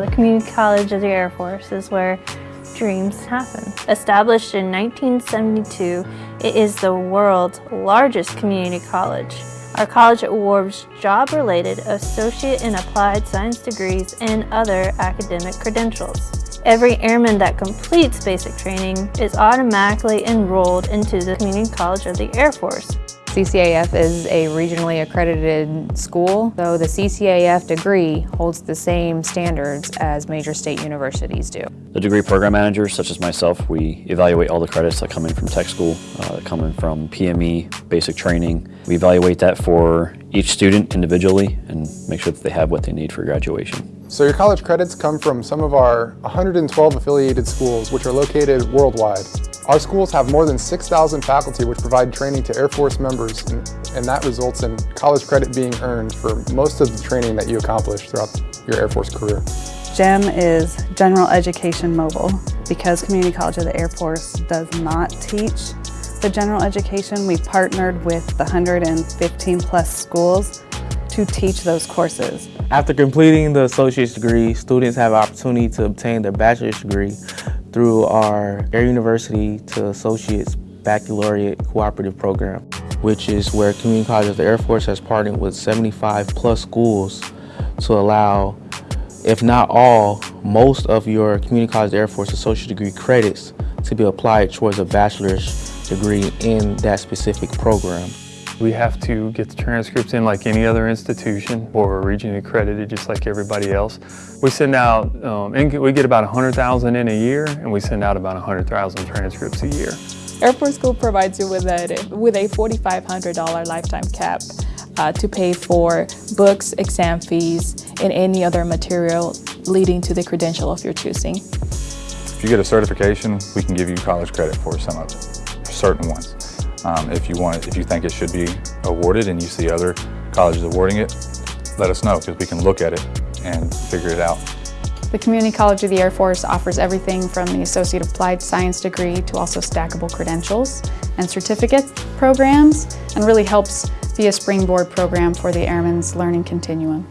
The Community College of the Air Force is where dreams happen. Established in 1972, it is the world's largest community college. Our college awards job-related associate in applied science degrees and other academic credentials. Every airman that completes basic training is automatically enrolled into the Community College of the Air Force. CCAF is a regionally accredited school, so the CCAF degree holds the same standards as major state universities do. The degree program managers, such as myself, we evaluate all the credits that come in from tech school, uh, that come in from PME, basic training. We evaluate that for each student individually and make sure that they have what they need for graduation. So your college credits come from some of our 112 affiliated schools, which are located worldwide. Our schools have more than 6,000 faculty which provide training to Air Force members and, and, that results in college credit being earned for most of the training that you accomplish throughout your Air Force career. GEM is General Education Mobile. Because Community College of the Air Force does not teach the general education, we partnered with the 115 plus schools to teach those courses. After completing the associate's degree, students have an opportunity to obtain their bachelor's degree through our Air University to Associates Baccalaureate Cooperative Program, which is where Community College of the Air Force has partnered with 75 plus schools to allow, if not all, most of your Community College of the Air Force associate degree credits to be applied towards a bachelor's degree in that specific program. We have to get the transcripts in like any other institution or regionally accredited just like everybody else. We send out, um, we get about 100,000 in a year and we send out about 100,000 transcripts a year. Air Force COOL provides you with a, with a $4,500 lifetime cap uh, to pay for books, exam fees, and any other material leading to the credential of your choosing. If you get a certification, we can give you college credit for some of it, certain ones. Um, if you want, if you think it should be awarded and you see other colleges awarding it, let us know because we can look at it and figure it out. The Community College of the Air Force offers everything from the Associate Applied Science degree to also stackable credentials and certificate programs and really helps be a springboard program for the Airmen's Learning Continuum.